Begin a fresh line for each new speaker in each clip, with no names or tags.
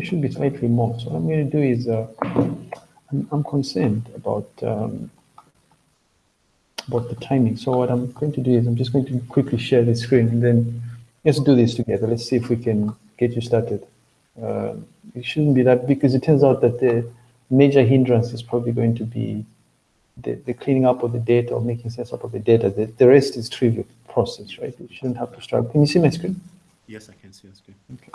it should be slightly more. So what I'm going to do is, uh, I'm, I'm, concerned about um, about the timing. So what I'm going to do is I'm just going to quickly share the screen and then let's do this together. Let's see if we can get you started. Uh, it shouldn't be that big because it turns out that the major hindrance is probably going to be the, the cleaning up of the data or making sense out of the data. The, the rest is trivial process, right? You shouldn't have to struggle. Can you see my screen?
Yes, I can see your screen.
Okay.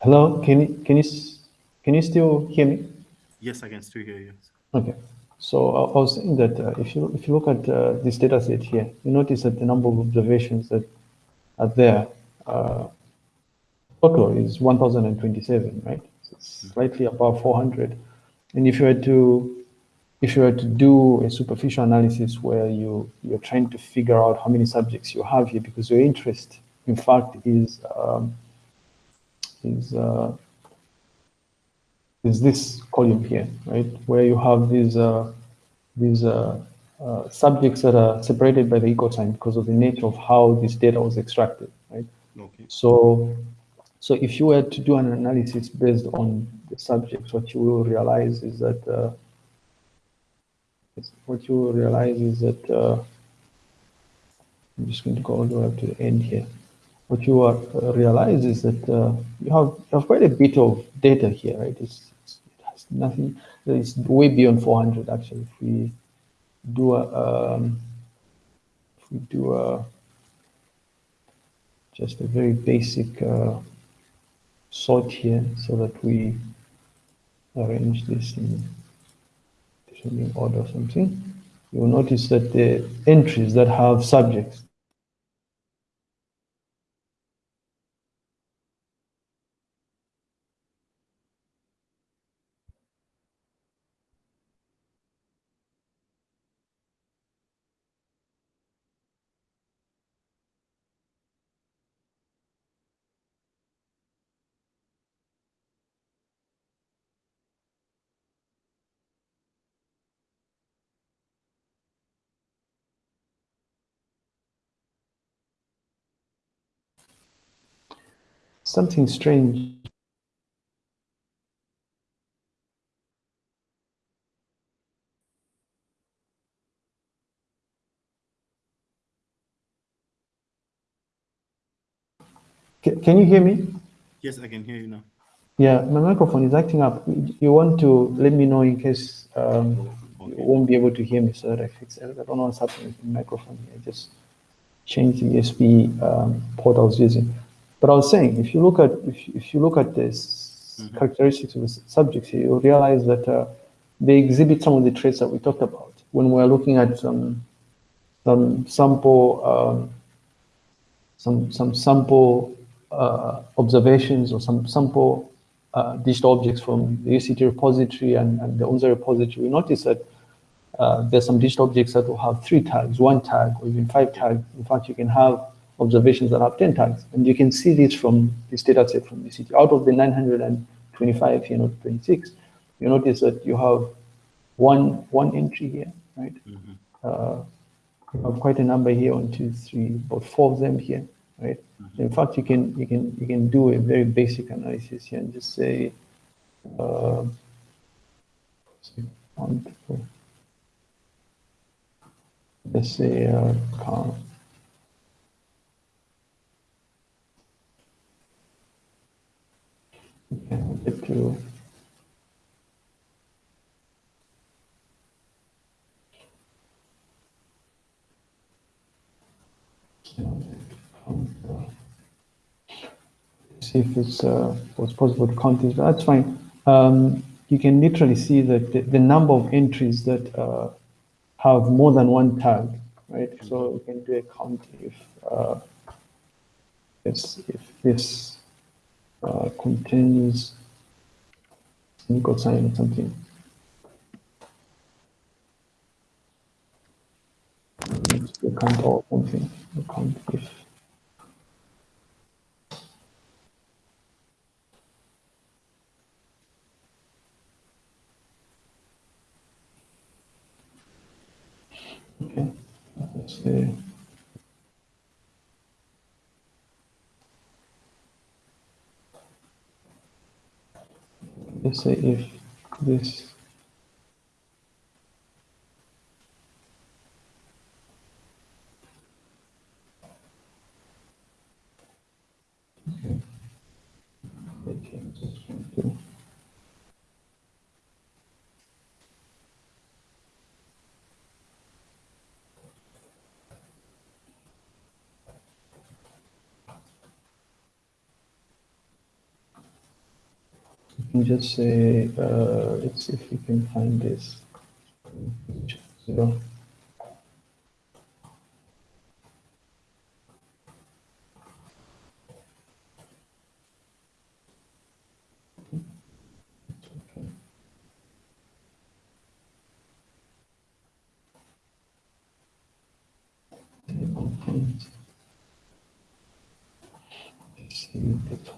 Hello, can you can you can you still hear me?
Yes, I can still hear you.
Okay, so I was saying that uh, if you if you look at uh, this data set here, you notice that the number of observations that are there uh, total is 1,027, right? So it's hmm. slightly above 400. And if you were to if you were to do a superficial analysis where you you're trying to figure out how many subjects you have here, because your interest, in fact, is um, is uh, is this column here, right? Where you have these uh, these uh, uh, subjects that are separated by the equal sign because of the nature of how this data was extracted, right?
Okay.
So, so if you were to do an analysis based on the subjects, what you will realize is that uh, what you will realize is that uh, I'm just going to go all the way up to the end here what you are, uh, realize is that uh, you have you have quite a bit of data here, right? It's, it's, it has nothing. It's way beyond 400 actually. If we do a um, if we do a just a very basic uh, sort here, so that we arrange this in descending order or something, you will notice that the entries that have subjects something strange. Can you hear me?
Yes, I can hear you now.
Yeah, my microphone is acting up. You want to let me know in case um, okay. you won't be able to hear me so that I fix it. I don't know what's happening with the microphone here. I just changed the USB um, port I was using. But I was saying, if you look at if, if you look at this mm -hmm. characteristics of the subjects, you realize that uh, they exhibit some of the traits that we talked about when we're looking at some some sample, um, some, some sample uh, observations or some sample uh, digital objects from the UCT repository and, and the UNZA repository, we notice that uh, there's some digital objects that will have three tags, one tag, or even five tags. In fact, you can have observations that have 10 tags. And you can see this from this data set from UCT. Out of the 925 here, not 26, you notice that you have one, one entry here, right?
Mhm.
Uh, you have quite a number here, one, two, three, about four of them here, right? In fact, you can you can you can do a very basic analysis here and just say, uh, say one, two, let's say uh, count. I'll to see if it's uh, was possible to count this, but that's fine. Um, you can literally see that the, the number of entries that uh, have more than one tag, right? So you can do a count if uh, it's, if this uh, contains an equal sign or something. You count or something. You count if Okay, let's see. Let's say if this Okay. Okay, just trying to- You can just say, uh, let's see if we can find this. Zero.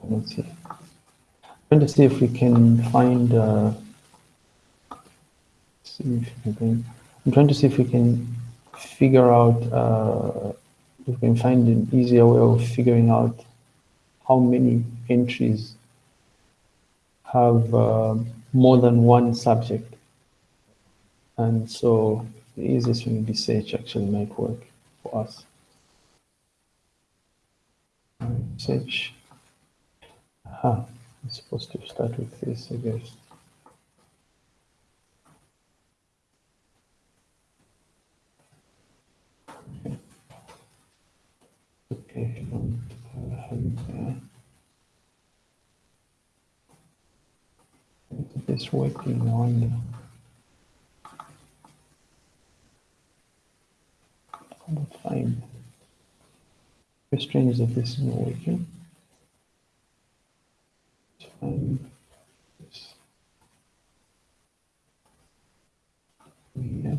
Let's. Trying to see if we can find. Uh, see if we can. I'm trying to see if we can figure out. Uh, if we can find an easier way of figuring out how many entries have uh, more than one subject. And so the easiest thing would be search actually might work for us. Search. Aha. I'm supposed to start with this, I guess. Okay. Okay, have it there. Is this working? I wonder. I would find. Very strange that this is not working. Let's find this. Yeah.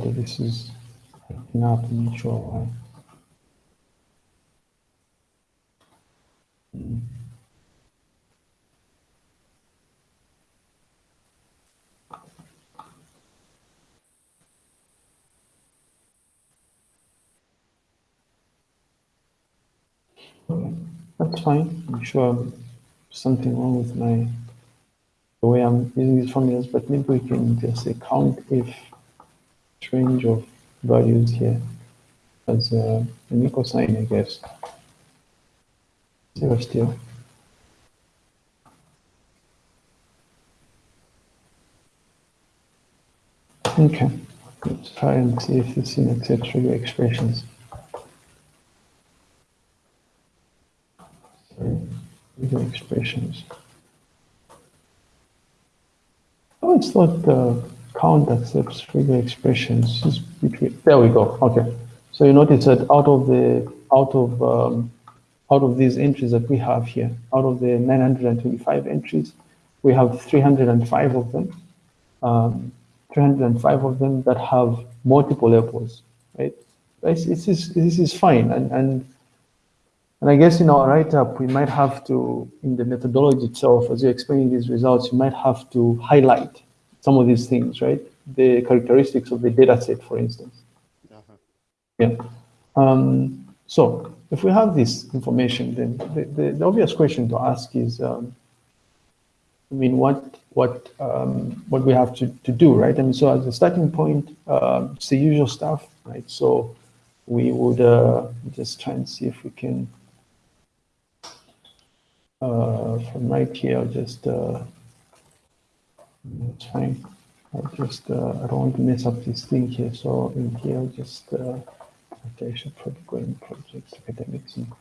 That this is not mutual. Mm. That's fine. I'm sure something wrong with my the way I'm using these formulas, but maybe we can just say count if range of values here as an equal sign, I guess. Zero still. Okay, let's try and see if this in accepts expressions. Regular expressions. Oh, it's not uh, count accepts regular expressions. Just between, there we go. Okay. So you notice that out of the out of um, out of these entries that we have here, out of the 925 entries, we have 305 of them, um, 305 of them that have multiple levels, right? This, this is this is fine, and and and I guess in our write-up we might have to, in the methodology itself, as you're explaining these results, you might have to highlight some of these things, right? The characteristics of the data set, for instance.
Uh -huh.
Yeah. Um, so if we have this information, then the, the, the obvious question to ask is, um, I mean, what what um, what we have to, to do, right? I mean, so as a starting point, uh, it's the usual stuff, right? So we would uh, just try and see if we can, uh, from right here, I'll just, uh, that's fine. I'll just, uh, I don't want to mess up this thing here. So in here, I'll just, uh, Okay, I should probably go in projects, academics. And,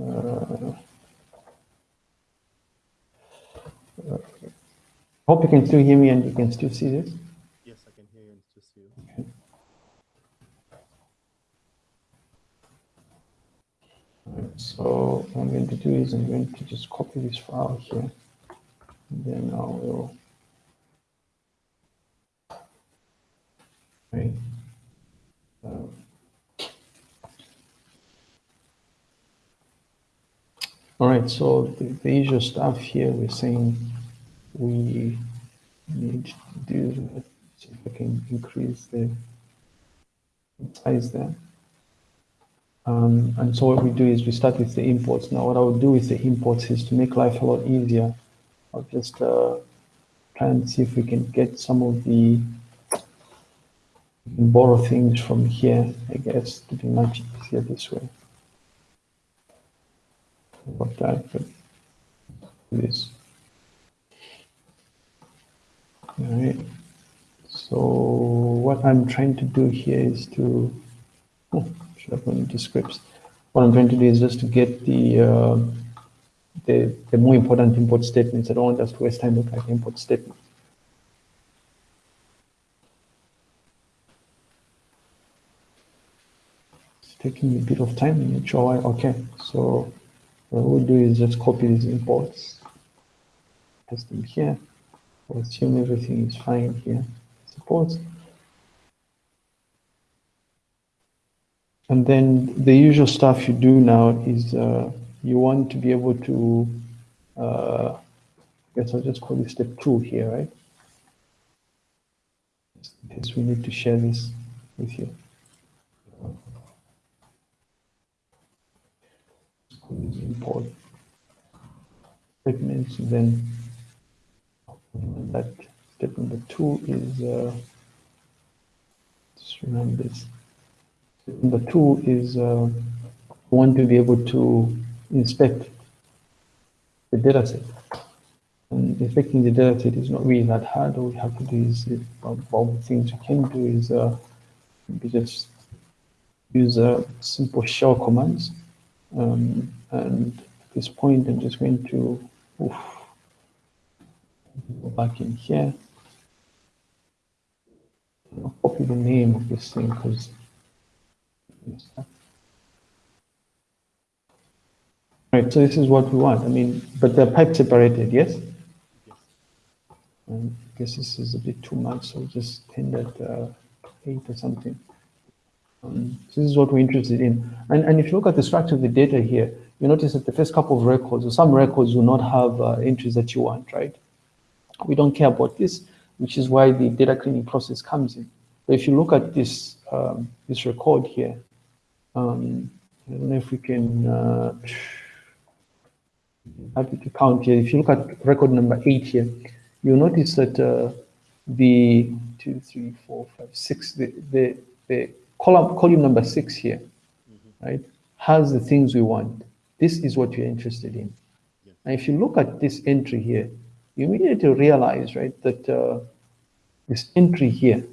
uh, uh, hope you can still hear me and you can still see this.
Yes, I can hear you and still see you.
Okay. so what I'm going to do is I'm going to just copy this file here. Then I will. Right. All right, so the, the usual stuff here, we're saying we need to do, see if I can increase the size there. Um, and so what we do is we start with the imports. Now what I would do with the imports is to make life a lot easier. I'll just uh, try and see if we can get some of the borrow things from here, I guess, to be much easier this way. What could do this. All right. So what I'm trying to do here is to, oh, should have gone into scripts. What I'm trying to do is just to get the, uh, the, the more important import statements. I don't want us to waste time looking at import statements. It's taking a bit of time in each why. Okay, so what we'll do is just copy these imports, paste them here. We'll assume everything is fine here. Suppose. And then the usual stuff you do now is uh, you want to be able to, uh, I guess I'll just call this step two here, right? Because we need to share this with you. import statements then that step number two is uh, just remember this step number two is uh, want to be able to inspect the data set and inspecting the data set is not really that hard all we have to do is all the things you can do is uh, just use uh, simple shell commands um, and at this point, I'm just going to oof, go back in here. I'll copy the name of this thing because Right, so this is what we want. I mean, but they're pipe separated, yes?
Yes.
I guess this is a bit too much, so just tend at uh, eight or something. Um, so this is what we're interested in. And, and if you look at the structure of the data here, you notice that the first couple of records, or some records will not have uh, entries that you want, right? We don't care about this, which is why the data cleaning process comes in. But if you look at this, um, this record here, um, I don't know if we can, uh, happy to count here. If you look at record number eight here, you'll notice that uh, the two, three, four, five, six, the, the, the column, column number six here, mm -hmm. right, has the things we want. This is what you're interested in. Yeah. And if you look at this entry here, you immediately realize, right, that uh, this entry here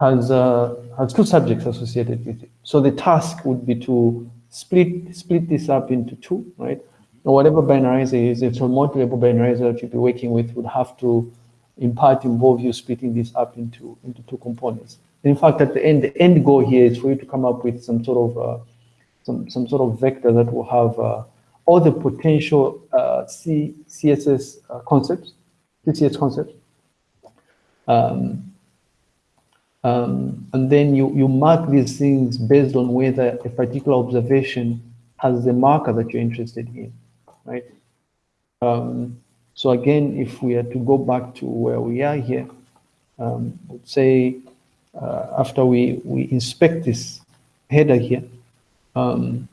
has uh, has two subjects associated with it. So the task would be to split split this up into two, right? Whatever binarizer is, it's a multi-label binarizer that you'll be working with would have to in part involve you splitting this up into, into two components. In fact, at the end, the end goal here is for you to come up with some sort of uh, some, some sort of vector that will have uh, all the potential uh, C, CSS uh, concepts, CSS concepts. Um, um, and then you, you mark these things based on whether a particular observation has the marker that you're interested in, right? Um, so again, if we are to go back to where we are here, um, say uh, after we, we inspect this header here, um,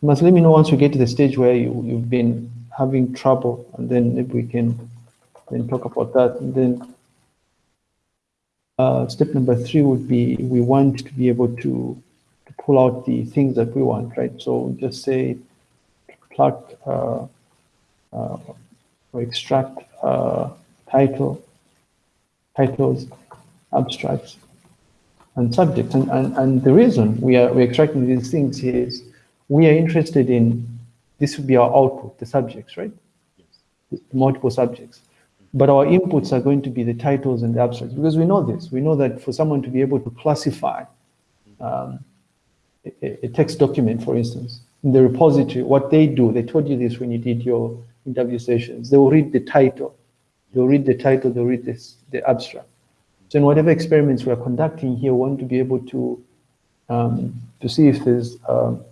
must let me know once we get to the stage where you, you've been having trouble, and then maybe we can then talk about that. And then uh, step number three would be we want to be able to, to pull out the things that we want, right? So just say pluck uh, uh, or extract uh, title, titles, abstracts, and subjects. And, and, and the reason we are we're extracting these things is we are interested in, this would be our output, the subjects, right?
Yes.
Multiple subjects. But our inputs are going to be the titles and the abstracts because we know this. We know that for someone to be able to classify um, a, a text document, for instance, in the repository, what they do, they told you this when you did your interview sessions. They will read the title. They'll read the title, they'll read this, the abstract. So in whatever experiments we are conducting here, we want to be able to, um, to see if there's, um,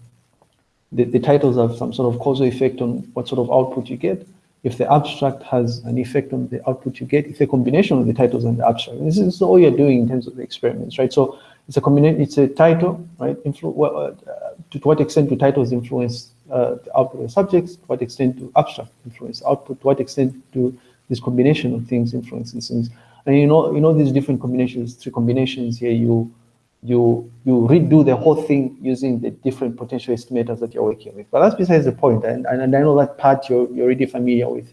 the, the titles have some sort of causal effect on what sort of output you get, if the abstract has an effect on the output you get, if the combination of the titles and the abstract. This is all you're doing in terms of the experiments, right? So it's a combination, it's a title, right? Influ well, uh, to, what extent do titles influence uh, the output of subjects? To what extent do abstract influence output? To what extent do this combination of things influence these things? And you know, you know these different combinations, three combinations here, you you you redo the whole thing using the different potential estimators that you're working with. But that's besides the point, and, and, and I know that part you're, you're already familiar with.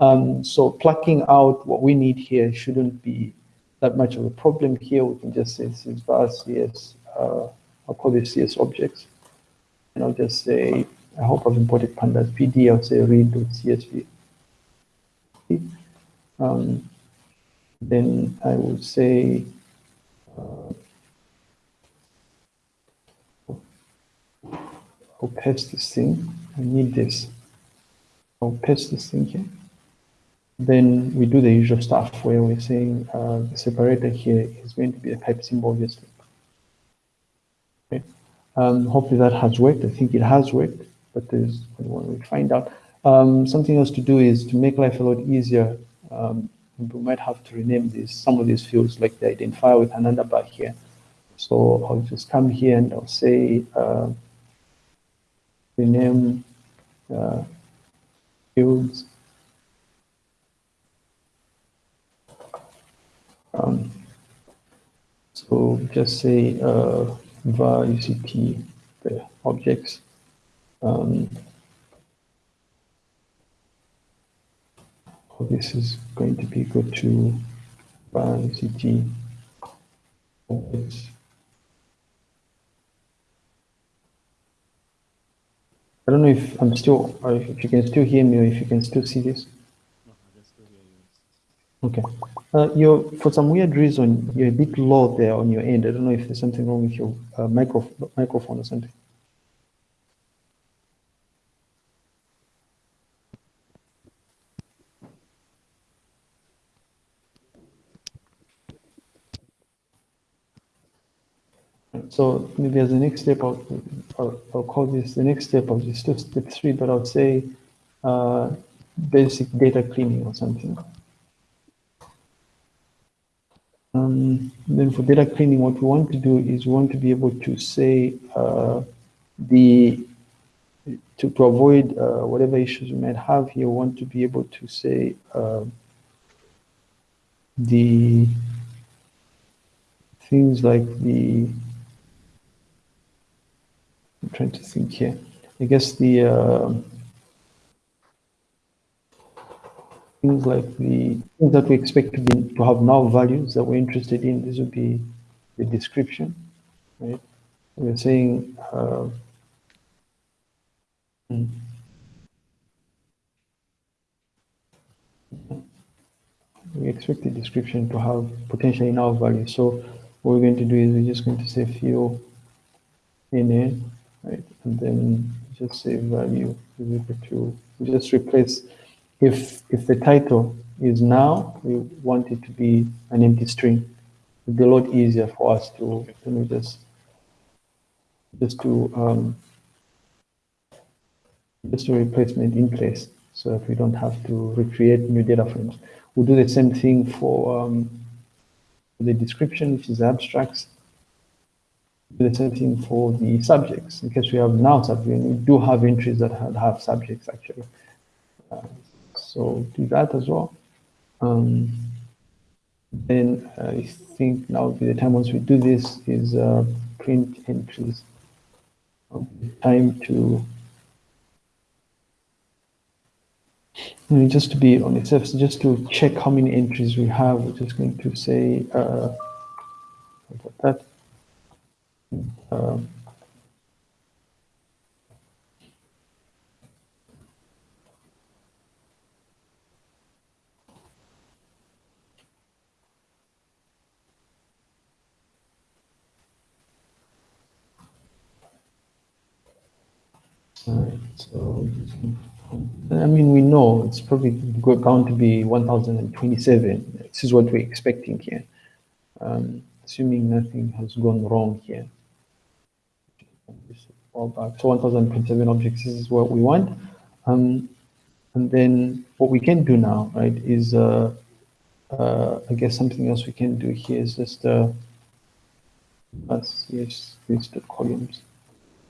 Um, so plucking out what we need here shouldn't be that much of a problem here. We can just say this is var CS, uh, I'll call this CS objects. And I'll just say, I hope I've imported pandas PD, I'll say read.csv. Um, then I would say, uh, I'll paste this thing. I need this. I'll paste this thing here. Then we do the usual stuff where we're saying uh, the separator here is going to be a pipe symbol, obviously. Okay. Um, hopefully that has worked. I think it has worked, but there's when we find out. Um, something else to do is to make life a lot easier. Um, we might have to rename this some of these fields like the identifier with another bar here. So I'll just come here and I'll say uh, rename uh, fields. Um, so just say uh, var UCT the objects. Um, so this is going to be equal to var UCT objects. I don't know if I'm still, if you can still hear me, or if you can still see this.
No, I can still hear you.
Okay. Uh, you're, for some weird reason, you're a bit low there on your end. I don't know if there's something wrong with your uh, micro, microphone or something. So maybe as the next step, I'll, I'll, I'll call this the next step of this step three, but I would say uh, basic data cleaning or something. Then for data cleaning, what we want to do is we want to be able to say uh, the to, to avoid uh, whatever issues we might have here, we want to be able to say uh, the things like the I'm trying to think here. I guess the things like the things that we expect to, be, to have null values that we're interested in. This would be the description, right? We're saying, uh, hmm. we expect the description to have potentially null value. So what we're going to do is we're just going to say fuel in it, right? And then just say value is equal to, just replace if, if the title is null, we want it to be an empty string. It'll be a lot easier for us to, me just, just to, um, just a replacement in place so that we don't have to recreate new data frames. We'll do the same thing for um, the description, which is abstracts. Do the same thing for the subjects. In case we have null subjects, we do have entries that have, have subjects actually. Uh, so do that as well. Um, then I think now be the time once we do this is uh, print entries. Time to just to be on its surface, just to check how many entries we have, we're just going to say uh, that. Um, so I mean, we know it's probably going to be 1027. This is what we're expecting here, um, assuming nothing has gone wrong here. So 1027 objects this is what we want. Um, and then what we can do now, right, is uh, uh, I guess something else we can do here is just uh, yes, columns.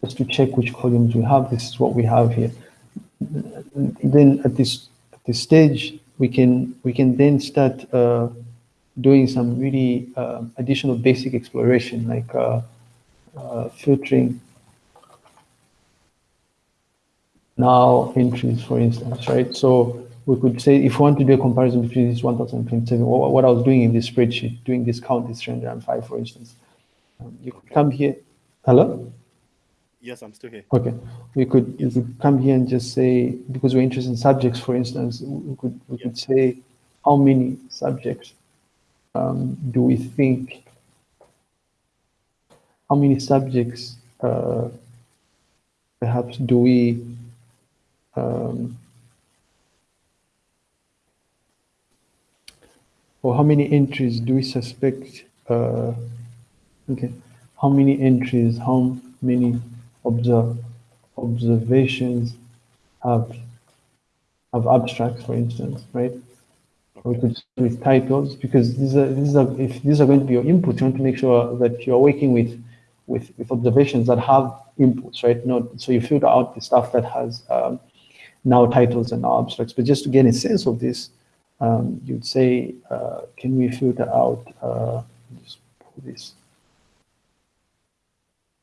Just to check which columns we have, this is what we have here. Then at this at this stage we can we can then start uh, doing some really uh, additional basic exploration like uh, uh filtering. Now entries for instance right? So we could say if we want to do a comparison between this 1027 what, what I was doing in this spreadsheet doing this count is 305 for instance. Um, you could come here. Hello
Yes, I'm still here.
Okay, we could yes. we could come here and just say because we're interested in subjects, for instance, we could we yes. could say how many subjects um, do we think? How many subjects uh, perhaps do we um, or how many entries do we suspect? Uh, okay, how many entries? How many observe, observations have have abstracts, for instance, right? We could with titles because these are these are if these are going to be your inputs, you want to make sure that you're working with with with observations that have inputs, right? Not so you filter out the stuff that has um, null titles and null abstracts. But just to get a sense of this, um, you'd say, uh, can we filter out? Uh, just pull this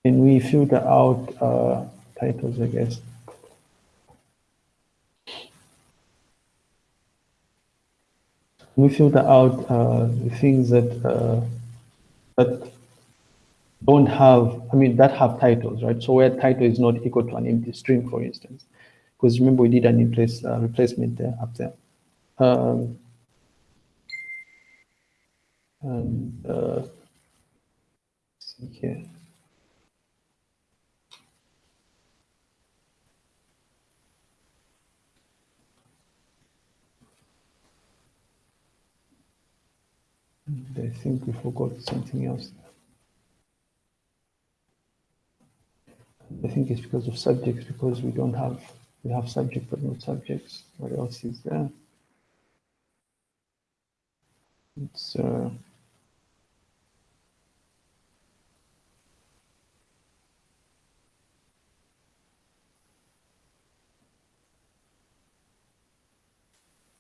and we filter out uh, titles, I guess. We filter out uh, the things that uh, that don't have, I mean, that have titles, right? So where title is not equal to an empty string, for instance, because remember we did an in place uh, replacement there up there. Um, and uh, see here. I think we forgot something else. I think it's because of subjects, because we don't have, we have subject but not subjects. What else is there? It's, uh,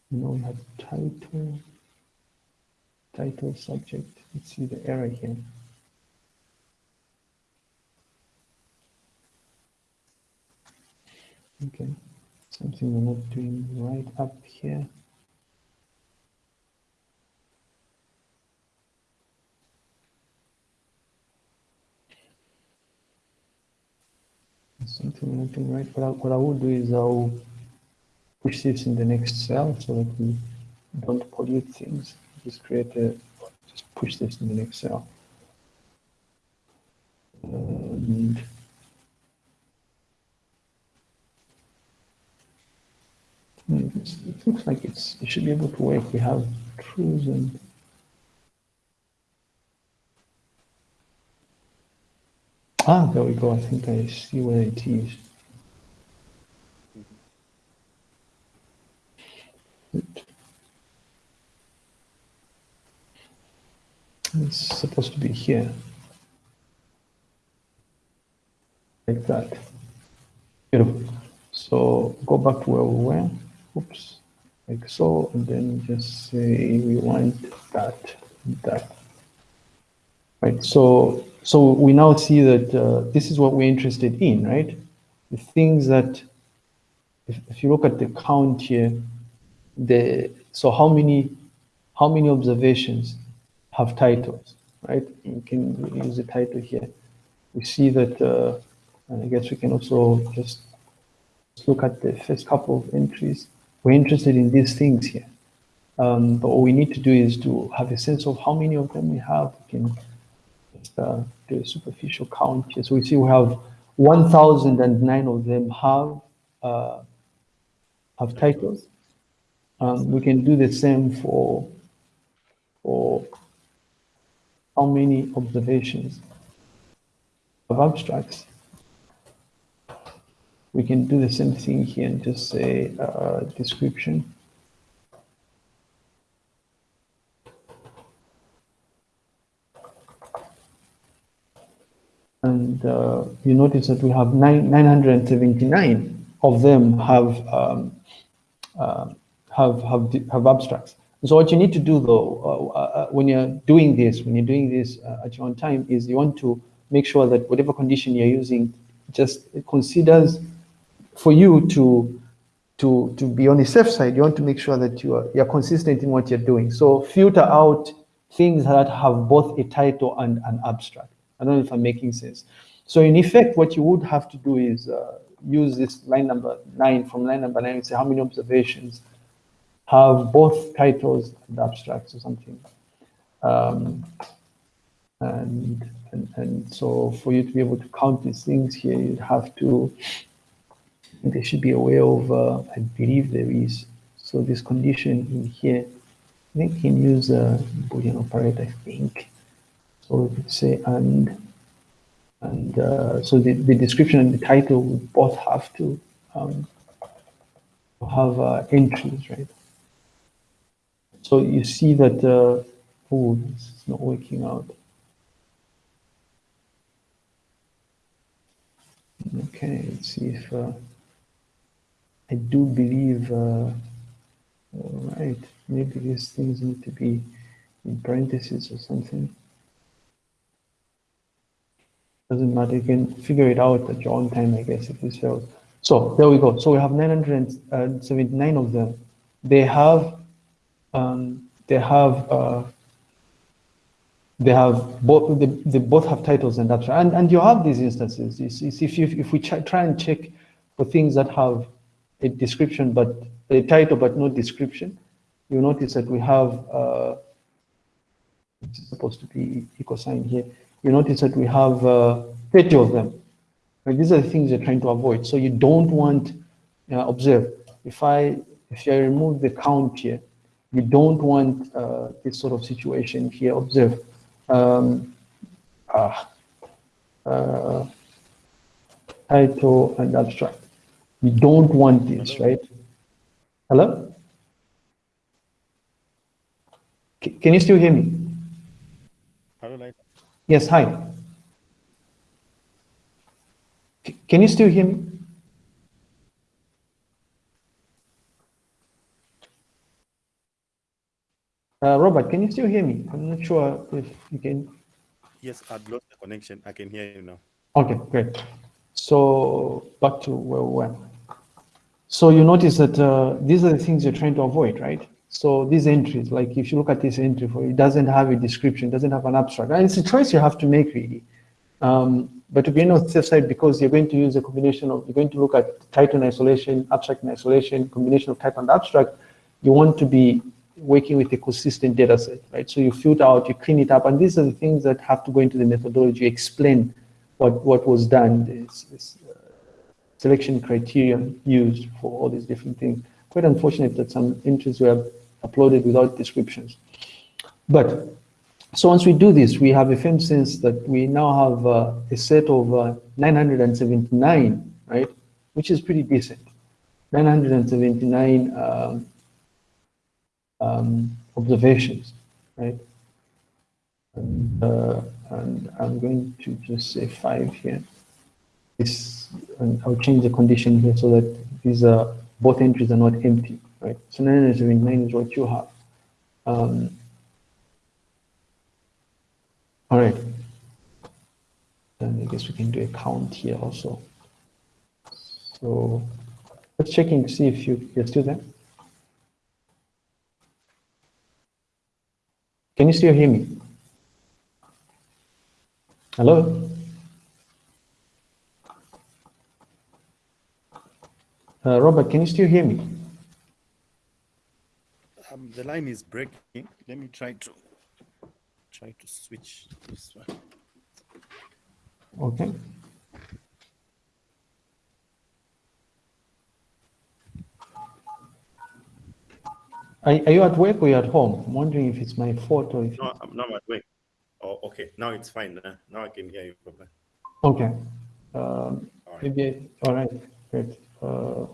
you know, we have title title subject. Let's see the error here. Okay, something not doing right up here. Something not doing right. But I, what I will do is I'll push this in the next cell so that we don't pollute things. Just create a, just push this in an Excel. And Hmm, It looks like it's, it should be able to work. We have truths and. Ah, there we go. I think I see where it is. It's supposed to be here. Like that. Beautiful. So go back to where we were. Oops. Like so, and then just say we want that, that. Right. So, so we now see that uh, this is what we're interested in, right? The things that, if, if you look at the count here, the so how many, how many observations have titles, right? You can use the title here. We see that, uh, and I guess we can also just look at the first couple of entries. We're interested in these things here. Um, but what we need to do is to have a sense of how many of them we have. We can just uh, do a superficial count here. So we see we have 1,009 of them have, uh, have titles. Um, we can do the same for, for how many observations of abstracts we can do the same thing here and just say uh, description. And uh, you notice that we have nine, 979 of them have, um, uh, have, have, have abstracts. So what you need to do though, uh, uh, when you're doing this, when you're doing this uh, at your own time, is you want to make sure that whatever condition you're using just considers for you to to to be on the safe side, you want to make sure that you are you're consistent in what you're doing. So filter out things that have both a title and an abstract. I don't know if I'm making sense. So in effect, what you would have to do is uh, use this line number nine from line number nine and say how many observations have both titles and abstracts or something. Um, and, and, and so for you to be able to count these things here, you'd have to they should be aware of, uh, I believe there is. So this condition in here, I think you can use a Boolean operator, I think. So say and, and uh, so the, the description and the title would both have to um, have uh, entries, right? So you see that, uh, oh, this is not working out. Okay, let's see if, uh, I do believe, uh, all right, maybe these things need to be in parentheses or something. Doesn't matter, you can figure it out at your own time, I guess, if this fails. So there we go. So we have 979 of them. They have, um, they have, uh, they have both, they, they both have titles and abstract. And, and you have these instances. If, you, if we try and check for things that have a description, but a title, but no description, you notice that we have, uh, it's supposed to be equal sign here. You notice that we have uh, 30 of them. And these are the things you're trying to avoid. So you don't want, uh, observe, if I, if I remove the count here, you don't want uh, this sort of situation here. Observe, um, ah, uh, title and abstract. We don't want this, right? Hello? C can you still hear me?
Hello,
Yes, hi. C can you still hear me? Uh, Robert, can you still hear me? I'm not sure if you can.
Yes, I've lost the connection. I can hear you now.
Okay, great. So back to where we were. So you notice that uh, these are the things you're trying to avoid, right? So these entries, like if you look at this entry for it doesn't have a description, doesn't have an abstract. And it's a choice you have to make really. Um, but to be on the safe side, because you're going to use a combination of, you're going to look at title in isolation, abstract in isolation, combination of type and abstract, you want to be working with a consistent data set, right? So you filter out, you clean it up, and these are the things that have to go into the methodology, explain what, what was done, this, this uh, selection criterion used for all these different things. Quite unfortunate that some entries were uploaded without descriptions. But, so once we do this, we have a firm sense that we now have uh, a set of uh, 979, right? Which is pretty decent. 979 um, observations, right? And, uh, and I'm going to just say five here. This, and I'll change the condition here so that these are both entries are not empty, right? So nine is nine is what you have. Um, all right. Then I guess we can do a count here also. So let's checking to see if you, you're still there. Can you still hear me? Hello? Uh, Robert, can you still hear me?
Um, the line is breaking. Let me try to try to switch this one.
Okay. Are, are you at work or you're at home? I'm wondering if it's my fault or if.
No, I'm not at work. Oh, okay. Now it's fine. Now, now I can hear you properly.
Okay. Um,
All right.
maybe, all right, great. Uh,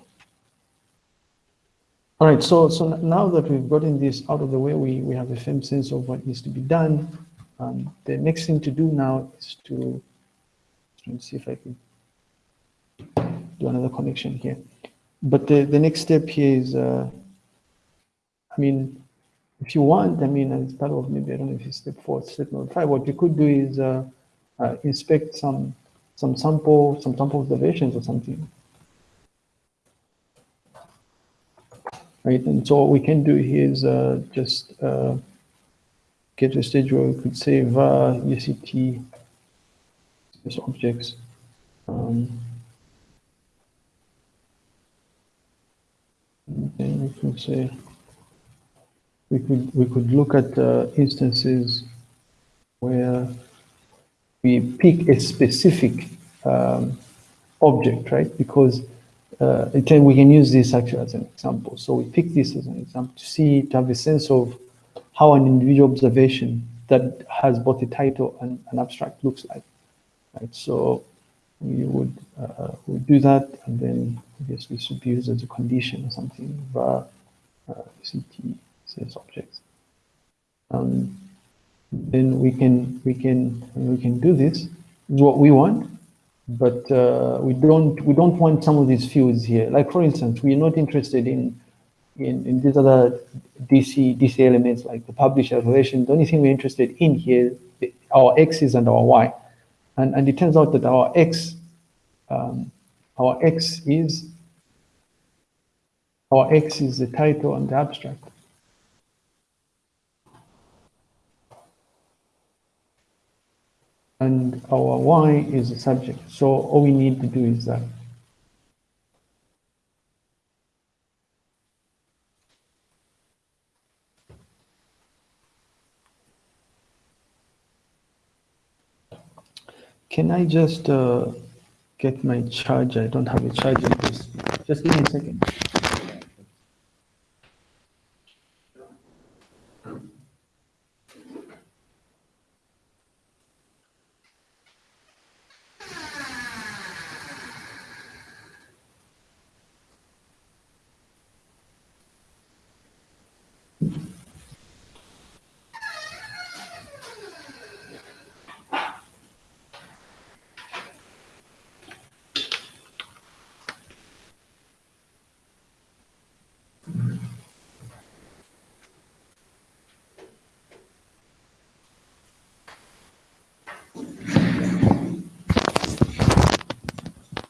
all right, so, so now that we've gotten this out of the way, we, we have a firm sense of what needs to be done. Um, the next thing to do now is to, let me see if I can do another connection here. But the, the next step here is, uh, I mean, if you want, I mean, as part of maybe, I don't know if it's step four, step number five, what you could do is uh, uh, inspect some, some sample, some sample observations or something. Right, and so what we can do here is uh, just uh, get to a stage where we could say var UCT space objects. Um, and then we can say we could we could look at uh, instances where we pick a specific um, object, right? Because uh, can, we can use this actually as an example. So we pick this as an example to see, to have a sense of how an individual observation that has both a title and an abstract looks like, right? So we would, uh, would do that, and then I guess this would be used as a condition or something, var uh, CT says objects. Um, then we can we can we can do this. Is what we want, but uh, we don't we don't want some of these fields here. Like for instance, we are not interested in in, in these other DC DC elements like the publisher relation. The only thing we're interested in here our x's and our y, and and it turns out that our x um, our x is our x is the title and the abstract. And our y is the subject. So all we need to do is that. Can I just uh, get my charger? I don't have a charger. Please. Just give me a second.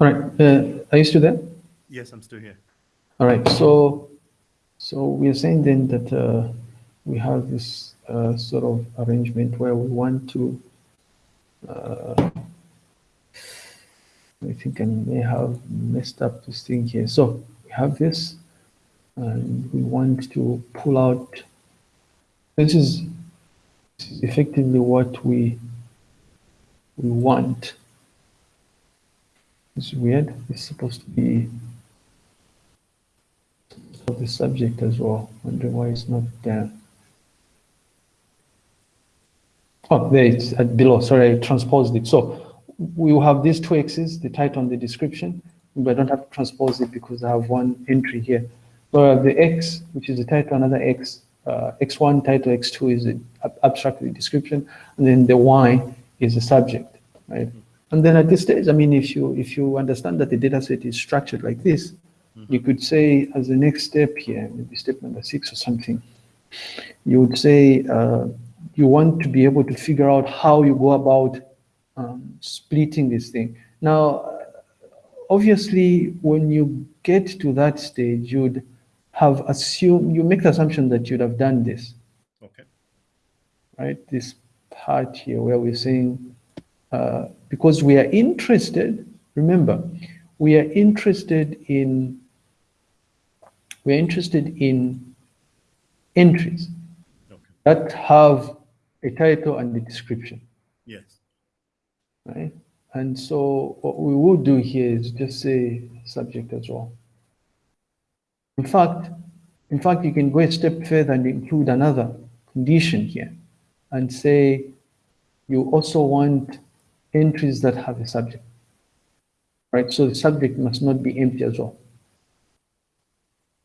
All right. Uh, are you still there?
Yes, I'm still here.
All right. So, so we are saying then that uh, we have this uh, sort of arrangement where we want to. Uh, I think I may have messed up this thing here. So we have this, and we want to pull out This is, this is effectively what we we want. It's weird. It's supposed to be of the subject as well. Wondering why it's not there. Oh, there it's at below. Sorry, I transposed it. So we will have these two x's, the title and the description, but I don't have to transpose it because I have one entry here. So the x, which is the title, another x, uh, x1 title, x2 is the abstract description, and then the y is the subject, right? And then at this stage, I mean, if you if you understand that the data set is structured like this, mm -hmm. you could say as the next step here, maybe step number six or something, you would say uh, you want to be able to figure out how you go about um, splitting this thing. Now, obviously, when you get to that stage, you'd have assumed, you make the assumption that you'd have done this.
Okay.
Right? This part here where we're saying, uh, because we are interested, remember, we are interested in, we're interested in entries okay. that have a title and a description.
Yes.
Right? And so what we will do here is just say subject as well. In fact, in fact, you can go a step further and include another condition here and say you also want entries that have a subject. Right? So the subject must not be empty as well.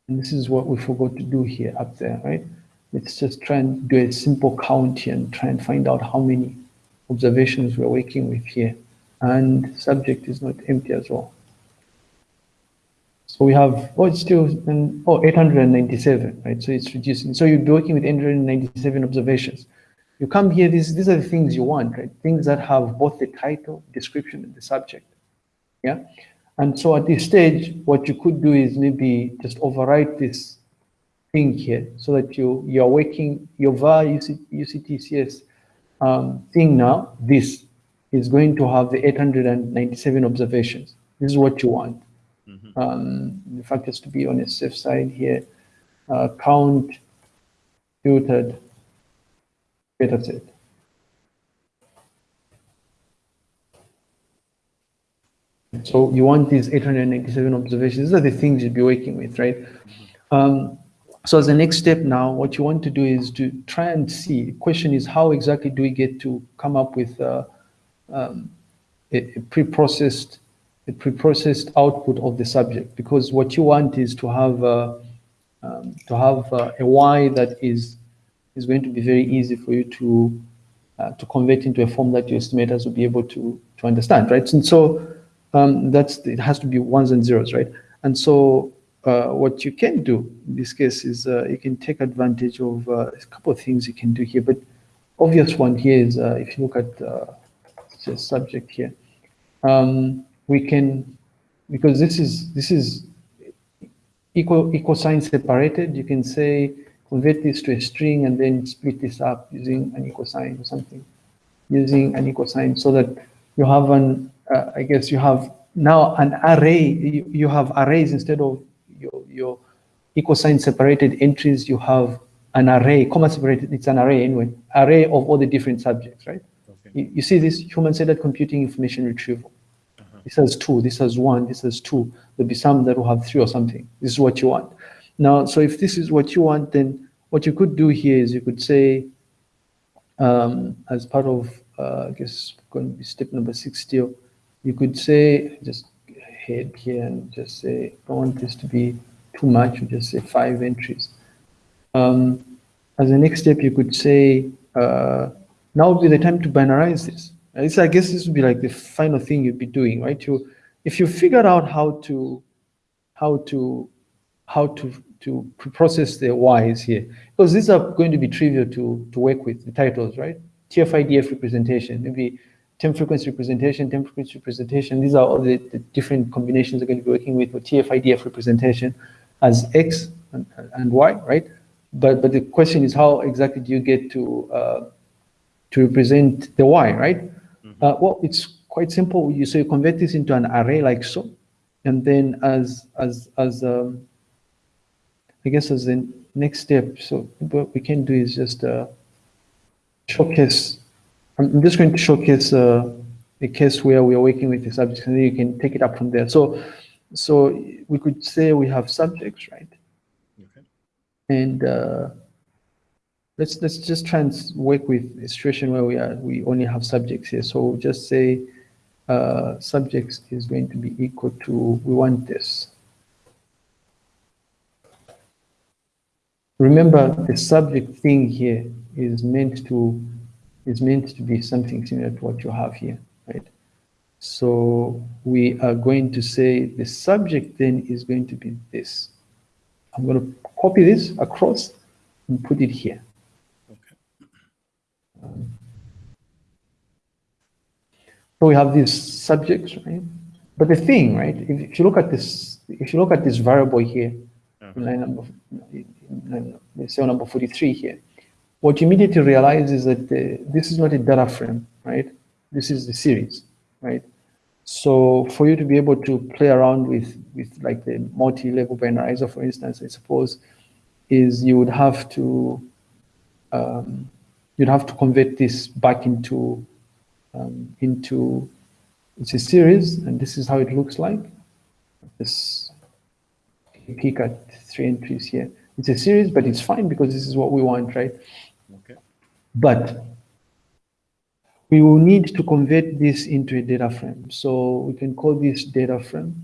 And this is what we forgot to do here up there, right? Let's just try and do a simple count here and try and find out how many observations we're working with here. And subject is not empty as well. So we have, oh, it's still, oh, 897, right? So it's reducing. So you'd be working with 897 observations. You come here, these, these are the things you want, right? Things that have both the title, description, and the subject. Yeah. And so at this stage, what you could do is maybe just overwrite this thing here so that you, you're working your var UCTCS um, thing now, this is going to have the 897 observations. This is what you want. Mm -hmm. um, in fact, just to be on a safe side here, uh, count filtered data set. So you want these 897 observations. These are the things you'd be working with, right? Mm -hmm. um, so as the next step now, what you want to do is to try and see, the question is how exactly do we get to come up with uh, um, a, a pre-processed a pre-processed output of the subject because what you want is to have uh, um, to have uh, a y that is is going to be very easy for you to uh, to convert into a form that your estimators will be able to to understand, right? And so um, that's it has to be ones and zeros, right? And so uh, what you can do in this case is uh, you can take advantage of uh, a couple of things you can do here. But obvious one here is uh, if you look at uh, the subject here, um, we can because this is this is equal equal sign separated. You can say convert this to a string and then split this up using an equal sign or something, using an equal sign so that you have an uh, I guess you have now an array. You, you have arrays instead of your, your equal sign separated entries, you have an array, comma separated, it's an array anyway, array of all the different subjects, right? Okay. You, you, see this human-centered computing information retrieval. Uh -huh. This has two, this has one, this has two. There'll be some that will have three or something. This is what you want. Now, so if this is what you want, then what you could do here is you could say, um, as part of, uh, I guess, going to be step number 60, you could say, just head here and just say, don't want this to be too much, you just say five entries. Um, as a next step, you could say, uh, now would be the time to binarize this. This, I guess this would be like the final thing you'd be doing, right? You, if you figured out how to, how to, how to, to process the Ys here, because these are going to be trivial to, to work with, the titles, right? TF-IDF representation, maybe time frequency representation, time frequency representation. These are all the, the different combinations we're going to be working with for TF-IDF representation as X and, and, Y, right? But but the question is how exactly do you get to uh, to represent the Y, right? Mm -hmm. uh, well, it's quite simple. You so you convert this into an array like so, and then as as as um, I guess as the next step, so what we can do is just uh, showcase, I'm just going to showcase uh, a case where we are working with the subjects and then you can take it up from there. So, so we could say we have subjects, right?
Okay.
And uh, let's let's just try and work with a situation where we are we only have subjects here. So just say uh, subjects is going to be equal to we want this. Remember, the subject thing here is meant to is meant to be something similar to what you have here, right? So we are going to say the subject then is going to be this. I'm going to copy this across and put it here.
Okay.
Um, so we have these subjects, right? But the thing, right? If, if you look at this, if you look at this variable here, in line number, in cell number 43 here, what you immediately realize is that the, this is not a data frame, right? This is the series, right? So for you to be able to play around with, with like the multi-label binarizer, for instance, I suppose, is you would have to, um, you'd have to convert this back into, um, into, it's a series, and this is how it looks like. This peek at three entries here. It's a series, but it's fine because this is what we want, right?
Okay.
But we will need to convert this into a data frame. So we can call this data frame.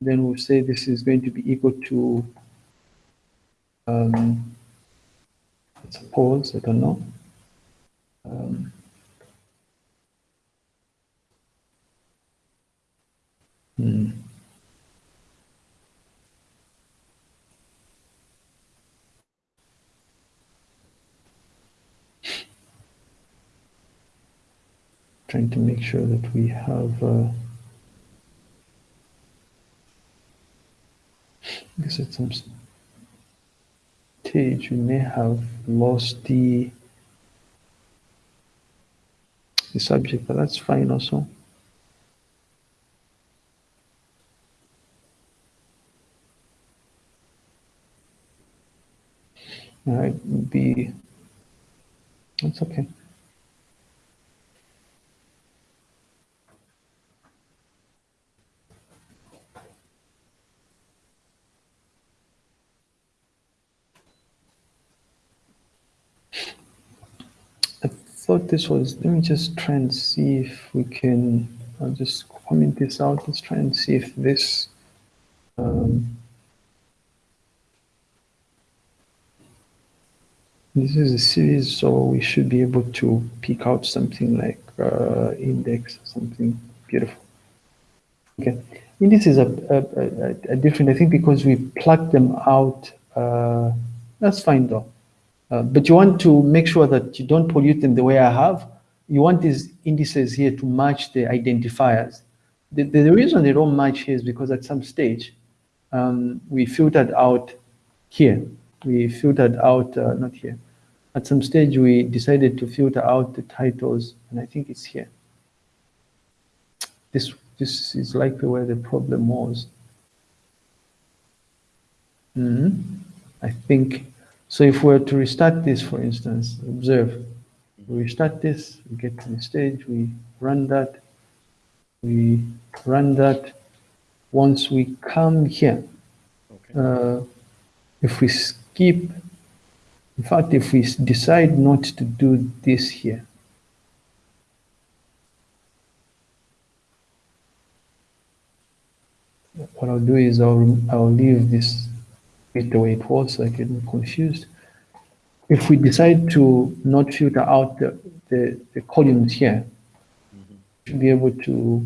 Then we'll say this is going to be equal to, um, suppose, I don't know. Um, hmm. Trying to make sure that we have uh, I guess at some stage we may have lost the the subject, but that's fine also. All right, be that's okay. Thought this was, let me just try and see if we can, I'll just comment this out. Let's try and see if this, um, this is a series, so we should be able to pick out something like uh, index, something beautiful. Okay, index is a, a, a, a, different, I think because we plugged them out, uh, that's fine though. Uh, but you want to make sure that you don't pollute them the way I have. You want these indices here to match the identifiers. The, the, the reason they don't match here is because at some stage, um, we filtered out here. We filtered out, uh, not here. At some stage, we decided to filter out the titles, and I think it's here. This, this is likely where the problem was. Mm -hmm. I think so if we were to restart this, for instance, observe, we restart this, we get to the stage, we run that, we run that. Once we come here, okay. uh, if we skip, in fact, if we decide not to do this here, what I'll do is I'll, I'll leave this it the way it was I get confused. If we decide to not filter out the, the, the columns here, mm -hmm. we should be able to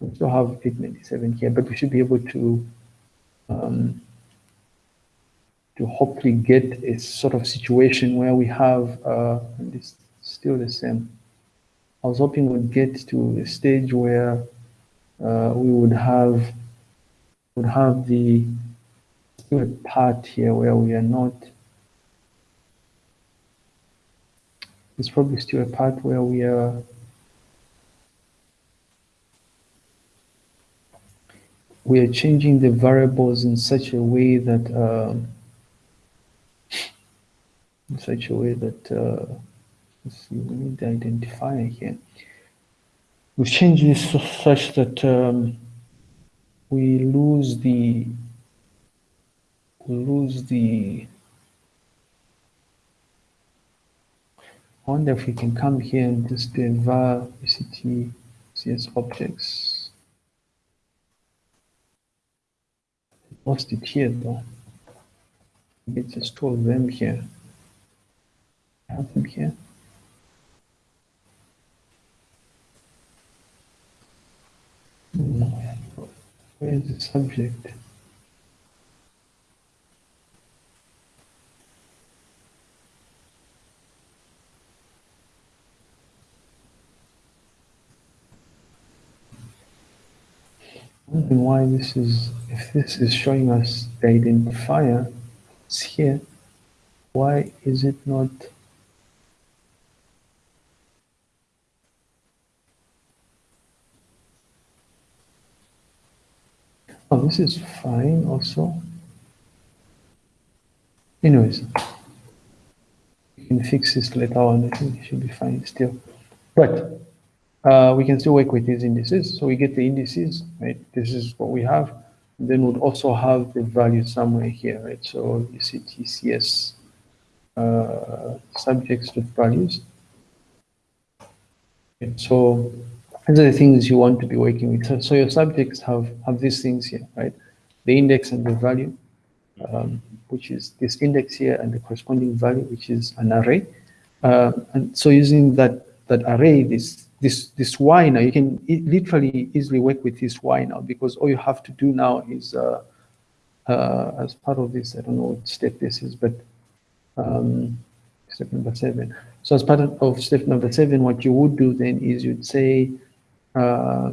we still have 897 here, but we should be able to um, to hopefully get a sort of situation where we have uh, it's still the same. I was hoping we'd get to a stage where uh, we would have would have the still a part here where we are not It's probably still a part where we are we are changing the variables in such a way that um, in such a way that, uh, let's see, we need the identifier here. We've changed this such that um, we lose the, we lose the, I wonder if we can come here and just do var VCT CS objects. Lost it here though. Two of them here. Have them here. Hmm. Where is the subject? Wondering why this is, if this is showing us the identifier, it's here, why is it not Oh, this is fine also. Anyways, you can fix this later on. I think it should be fine still. But uh, we can still work with these indices. So we get the indices, right? This is what we have. And then we'd also have the value somewhere here, right? So you see TCS uh, subjects with values. Okay, so these are the things you want to be working with. So, so your subjects have, have these things here, right? The index and the value, um, which is this index here and the corresponding value, which is an array. Uh, and so using that, that array, this, this, this y now, you can literally easily work with this y now because all you have to do now is, uh, uh, as part of this, I don't know what step this is, but um, step number seven. So as part of step number seven, what you would do then is you'd say, uh,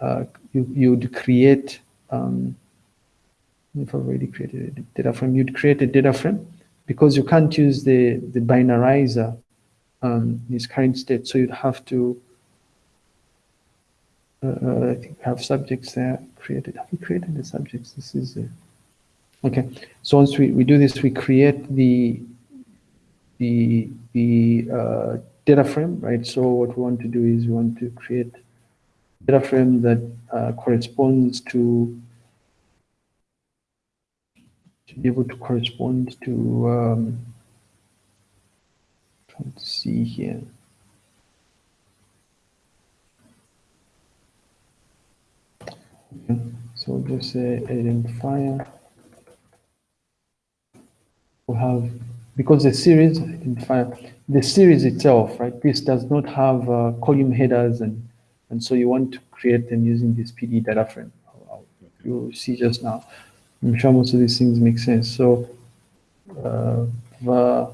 uh, you, you'd create, um, if I've already created a data frame, you'd create a data frame because you can't use the, the binarizer um, in its current state. So you'd have to, uh, uh I think we have subjects there created. Have we created the subjects? This is, okay. So once we, we do this, we create the, the, the uh, data frame, right? So what we want to do is we want to create data frame that uh, corresponds to to be able to correspond to um, to see here okay. so just say identifier we have because the series identifier the series itself right this does not have uh, column headers and and so you want to create them using this PD data frame. You'll see just now. I'm sure most of these things make sense. So uh, the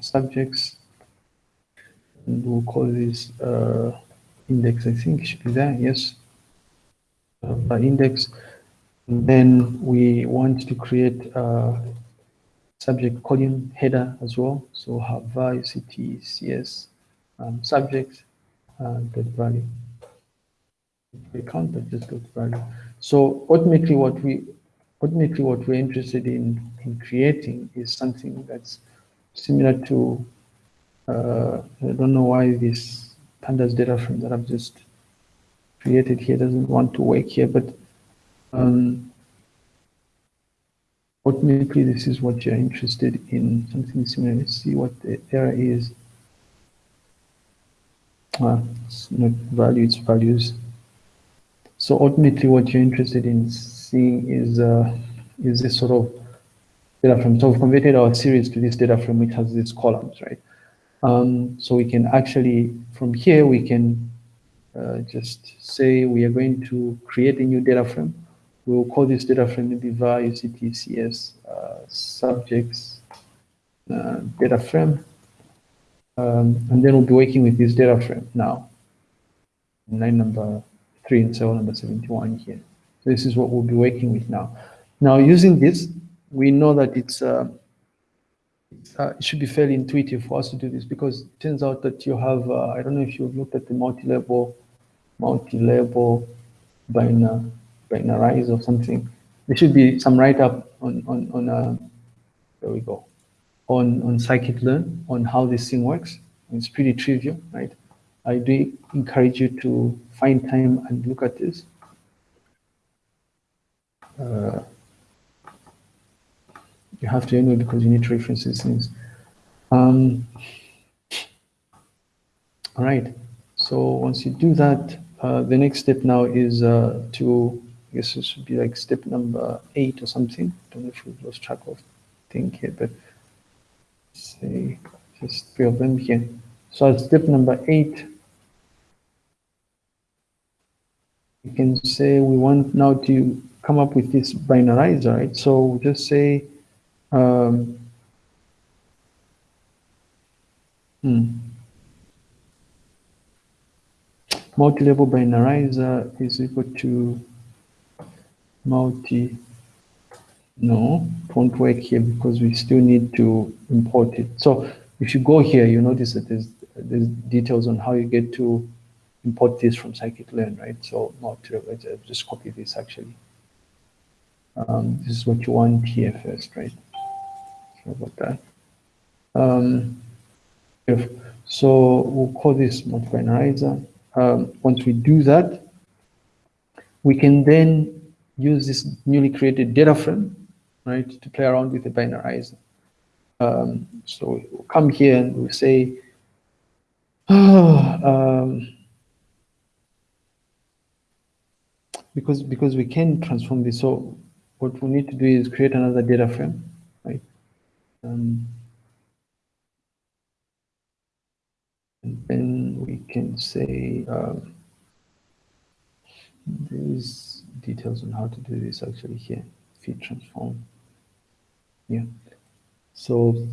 subjects, and we'll call this uh, index, I think should be there, yes. Uh, by index. And then we want to create a subject column header as well. So have var, UCT, CS, um, subject, uh, dot value. We can't, but just dot value. So ultimately, what we ultimately what we're interested in in creating is something that's similar to. Uh, I don't know why this pandas data frame that I've just created here doesn't want to work here, but um, ultimately this is what you're interested in, something similar. Let's see what the error is uh, it's not value, it's values. So ultimately what you're interested in seeing is uh, is this sort of data frame. So we've converted our series to this data frame which has these columns, right? Um, so we can actually, from here, we can uh, just say we are going to create a new data frame. We will call this data frame var UCTCS uh, subjects uh, data frame. Um, and then we'll be working with this data frame now. Line number three and cell number 71 here. So this is what we'll be working with now. Now using this, we know that it's uh, uh, it should be fairly intuitive for us to do this because it turns out that you have, uh, I don't know if you've looked at the multi-label, multi-label binar, binarize or something. There should be some write-up on, on, on uh, there we go. on, on scikit-learn on how this thing works. It's pretty trivial, right? I do encourage you to find time and look at this. Uh, you have to anyway because you need to reference these things. Um, all right. So once you do that, uh, the next step now is uh, to, I guess this would be like step number eight or something. I don't know if we've lost track of thing here, but say just three of them here. So at step number eight, we can say we want now to come up with this binarizer, right? So just say, um, hmm, multi-label binarizer is equal to multi, no, won't work here because we still need to import it. So if you go here, you notice that there's, there's details on how you get to import this from scikit-learn, right? So multi, let's just copy this actually. Um, this is what you want here first, right? About that. Um, so we'll call this multi-binarizer. Um, once we do that, we can then use this newly created data frame, right, to play around with the binarizer. Um, so we'll come here and we'll say, oh, because because we can transform this. So what we need to do is create another data frame? Um, and then we can say um, there's details on how to do this actually here, fit transform. Yeah. So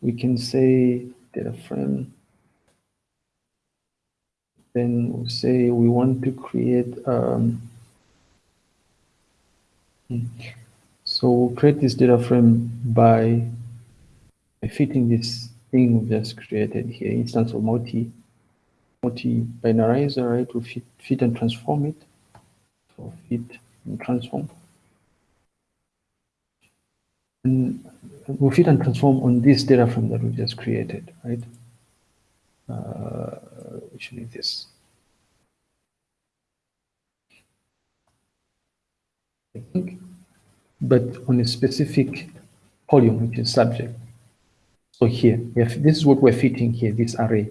we can say data frame. Then we'll say we want to create um, so we'll create this data frame by, by fitting this thing we just created here, instance of multi multi binarizer, right? We fit, fit and transform it. So fit and transform. And we fit and transform on this data frame that we just created, right? Uh, which is this. I think, but on a specific column, which is subject. So here, this is what we're fitting here, this array.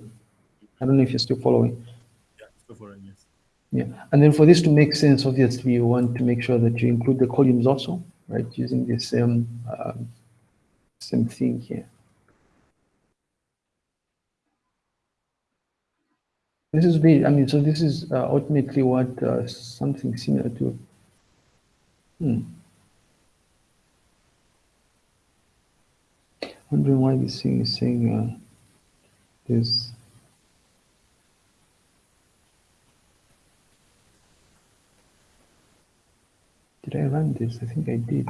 I don't know if you're still following.
Yeah, still following, yes.
Yeah, and then for this to make sense, obviously, you want to make sure that you include the columns also, right, using the same, um, same thing here. This is really, I mean, so this is uh, ultimately what uh, something similar to Hmm. Wondering why this thing is saying uh, this. Did I run this? I think I did.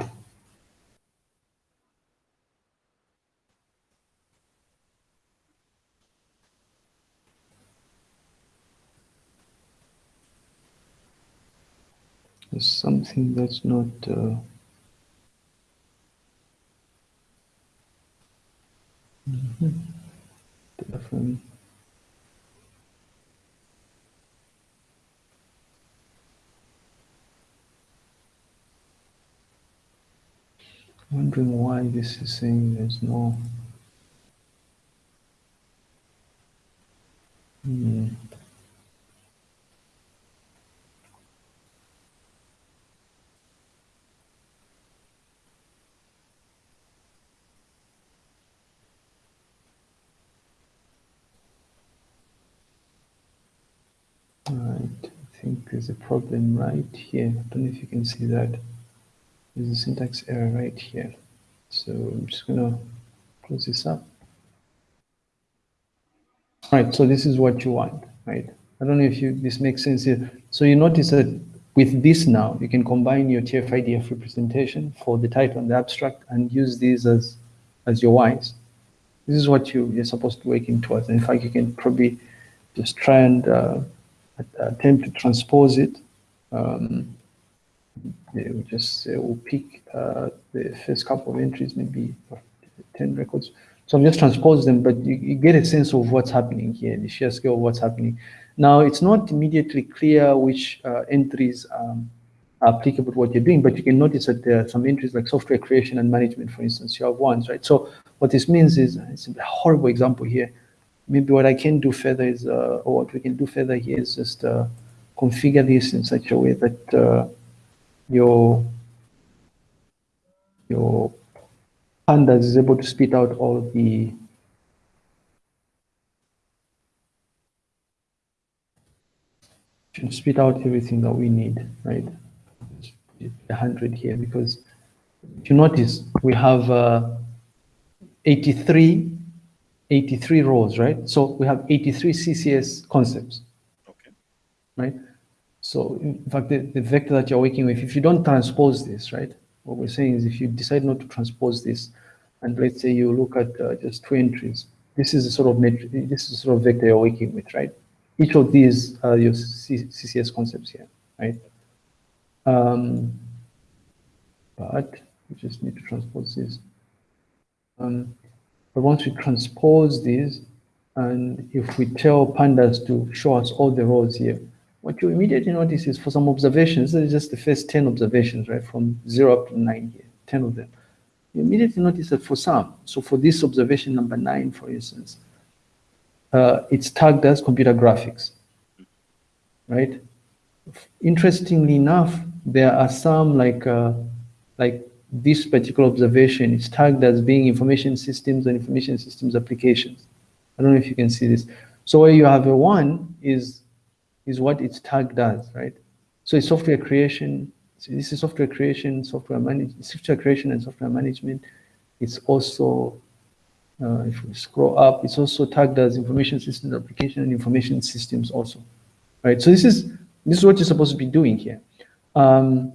There's something that's not uh, mm different. Wondering why this is saying there's no. Hmm. think there's a problem right here. I don't know if you can see that. There's a syntax error right here. So I'm just gonna close this up. All right, so this is what you want, right? I don't know if you this makes sense here. So you notice that with this now, you can combine your TF-IDF representation for the title and the abstract and use these as, as your Ys. This is what you, you're supposed to working towards. And in fact, you can probably just try and uh, attempt to transpose it. Um, we just uh, we'll pick uh, the first couple of entries, maybe 10 records. So I've just transposed them, but you, you get a sense of what's happening here, the sheer scale of what's happening. Now, it's not immediately clear which uh, entries um, are applicable to what you're doing, but you can notice that there are some entries like software creation and management, for instance, you have ones, right? So what this means is, it's a horrible example here. Maybe what I can do further is, uh, or what we can do further here is just uh, configure this in such a way that uh, your your pandas is able to spit out all the should spit out everything that we need, right? A hundred here because if you notice we have uh, 83, 83 rows, right? So we have 83 CCS concepts,
Okay.
right? So in fact, the, the vector that you're working with, if you don't transpose this, right? What we're saying is if you decide not to transpose this, and let's say you look at uh, just two entries, this is the sort of metric, this is the sort of vector you're working with, right? Each of these are your C CCS concepts here, right? Um, but we just need to transpose this. Um, but once we transpose these, and if we tell pandas to show us all the rows here, what you immediately notice is for some observations, this is just the first 10 observations, right, from zero up to nine here, 10 of them. You immediately notice that for some, so for this observation number nine, for instance, uh, it's tagged as computer graphics, right? Interestingly enough, there are some like, uh, like this particular observation is tagged as being information systems and information systems applications. I don't know if you can see this. So where you have a one is, is what it's tagged as, right? So it's software creation. So this is software creation, software management, software creation and software management. It's also, uh, if we scroll up, it's also tagged as information systems application and information systems also, right? So this is, this is what you're supposed to be doing here. Um,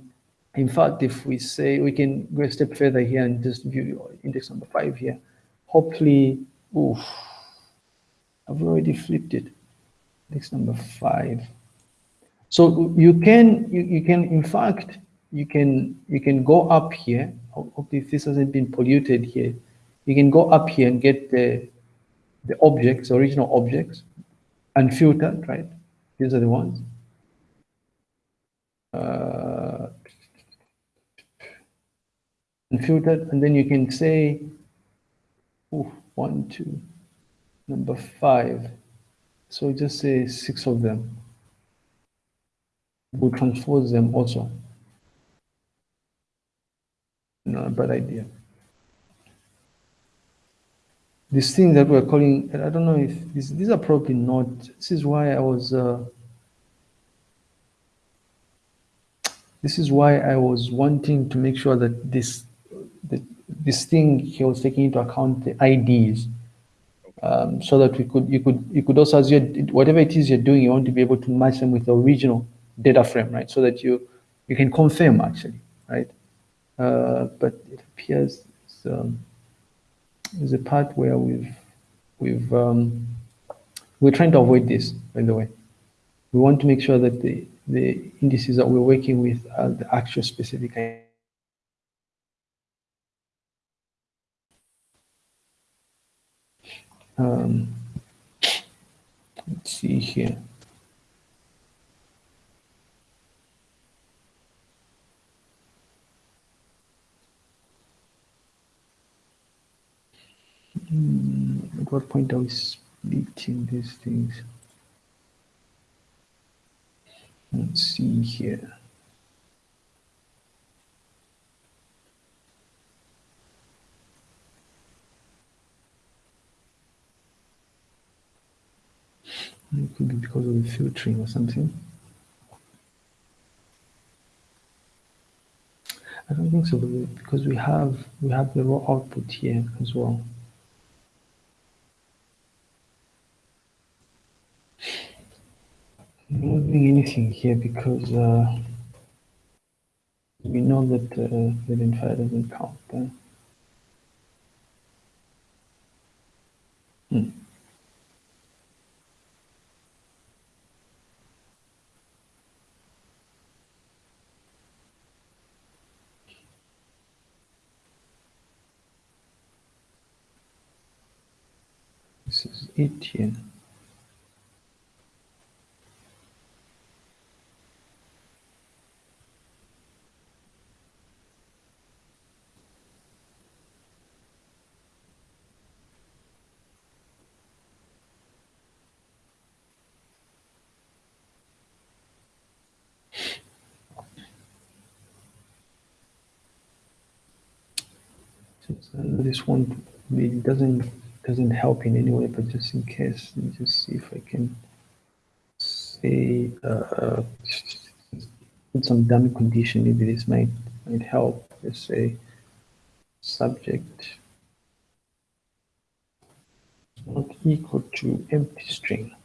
in fact, if we say we can go a step further here and just view index number five here, hopefully, oof, I've already flipped it. Index number five. So you can, you, you can, in fact, you can, you can go up here. Hopefully if this hasn't been polluted here, you can go up here and get the, the objects, original objects, unfiltered, right? These are the ones. Uh, unfiltered, and then you can say, one, two, number five. So just say six of them. We'll transpose them also. Not a bad idea. These things that we're calling, I don't know if these, these are probably not, this is why I was, uh, this is why I was wanting to make sure that this, that this thing he was taking into account the IDs um, so that we could, you could, you could also, as you whatever it is you're doing, you want to be able to match them with the original data frame, right? So that you, you can confirm actually, right? Uh, but it appears um, there's a part where we've, we've, um, we're trying to avoid this, by the way. We want to make sure that the, the indices that we're working with are the actual specific um, let's see here. Hmm, at what point are we splitting these things? Let's see here. It could be because of the filtering or something. I don't think so, because we have we have the raw output here as well. I'm not doing anything here because uh, we know that uh, the identifier doesn't count. Hmm. It here. Uh, this one it doesn't doesn't help in any way, but just in case, let me just see if I can say uh, put some dummy condition. Maybe this might might help. Let's say subject not equal to empty string.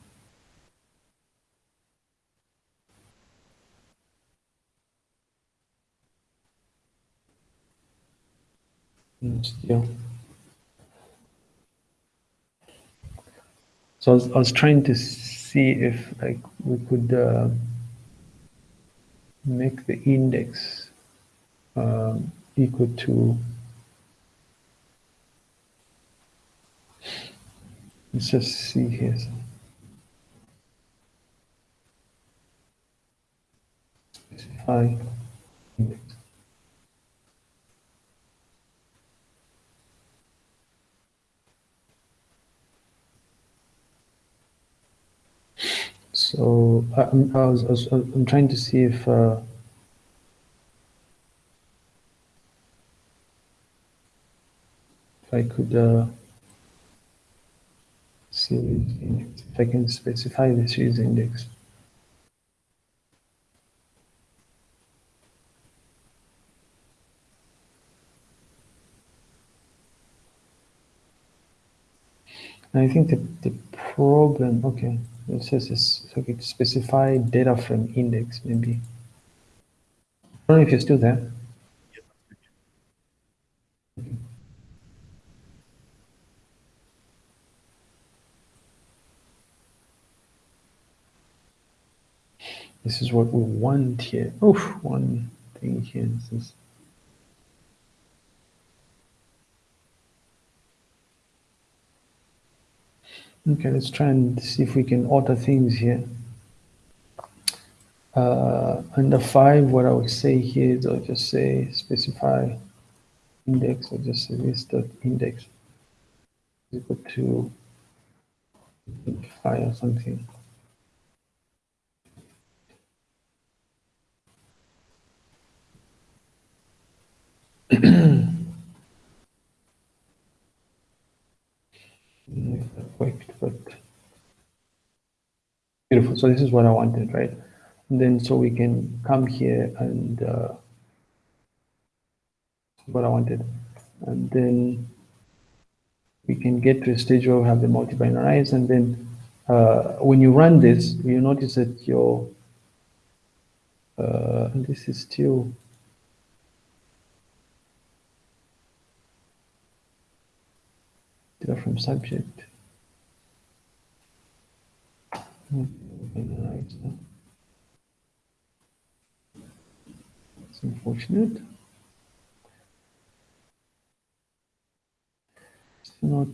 still. So I was, I was, trying to see if like we could uh, make the index um, equal to let's just see here. Specify index. So I, I, was, I was, I'm trying to see if uh, if I could uh, see if I can specify this series index. I think the, the problem, okay, it says this, okay, specify data frame index, maybe. I don't know if you're still there. This is what we want here. Oh, one thing here. This is Okay, let's try and see if we can alter things here. Uh, under five, what I would say here is I'll just say specify index, I'll just say this dot index equal to five or something. but beautiful. So this is what I wanted, right? And then so we can come here and uh, what I wanted. And then we can get to a stage where we have the multi-binarize and then uh, when you run this, you notice that your, uh, this is still data from subject. It's unfortunate. It's not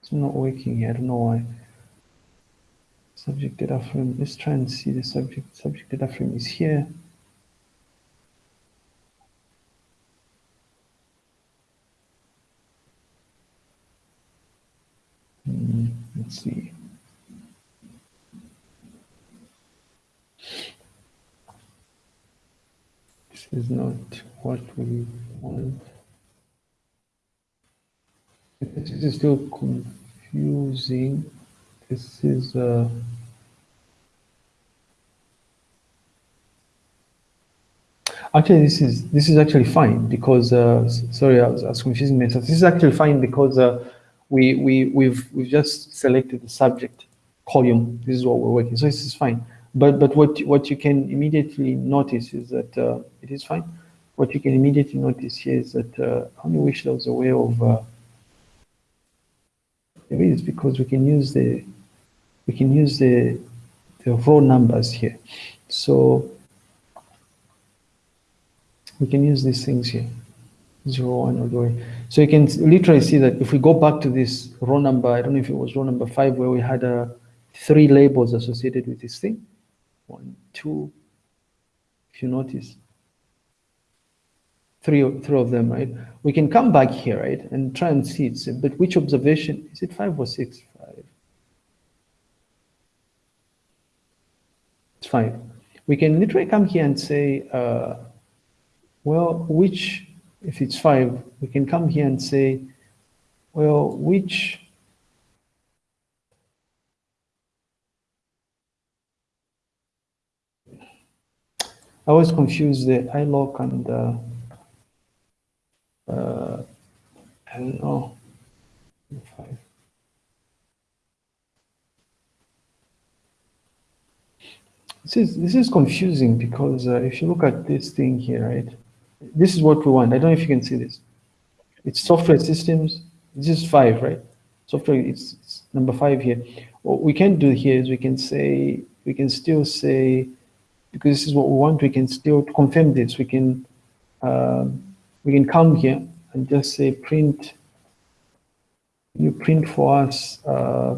it's not working here. I don't know why. Subject data frame. Let's try and see the subject. Subject data frame is here. Hmm, let's see. Is not what we want. This is still confusing. This is uh, actually this is this is actually fine because uh, sorry I was, I was, confusing myself. This is actually fine because uh, we we we've we've just selected the subject column. This is what we're working. So this is fine. But but what what you can immediately notice is that uh, it is fine. What you can immediately notice here is that uh, I only wish there was a way of uh, there is because we can use the we can use the the raw numbers here. So we can use these things here, zero one all the way. So you can literally see that if we go back to this row number, I don't know if it was row number five, where we had uh, three labels associated with this thing. One, two, if you notice. Three, three of them, right? We can come back here, right, and try and see it. But which observation, is it five or six? Five. It's five. We can literally come here and say, uh, well, which, if it's five, we can come here and say, well, which I always confuse the iloc and uh, uh, I don't know. This is this is confusing because uh, if you look at this thing here, right? This is what we want. I don't know if you can see this. It's software systems. This is five, right? Software. It's, it's number five here. What we can do here is we can say we can still say because this is what we want. We can still confirm this. We can um, we can come here and just say print. You print for us uh,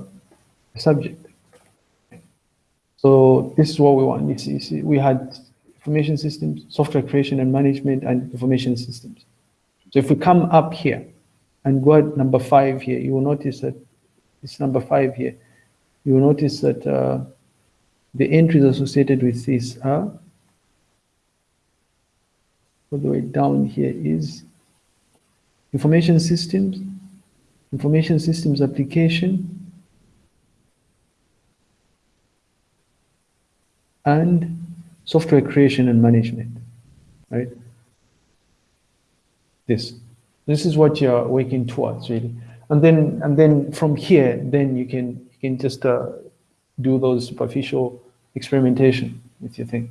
a subject. So this is what we want. You see, we had information systems, software creation and management, and information systems. So if we come up here and go at number five here, you will notice that it's number five here. You will notice that uh, the entries associated with this are all the way down here is information systems, information systems application, and software creation and management, right? This, this is what you're working towards really. And then, and then from here, then you can, you can just uh, do those superficial experimentation with your thing.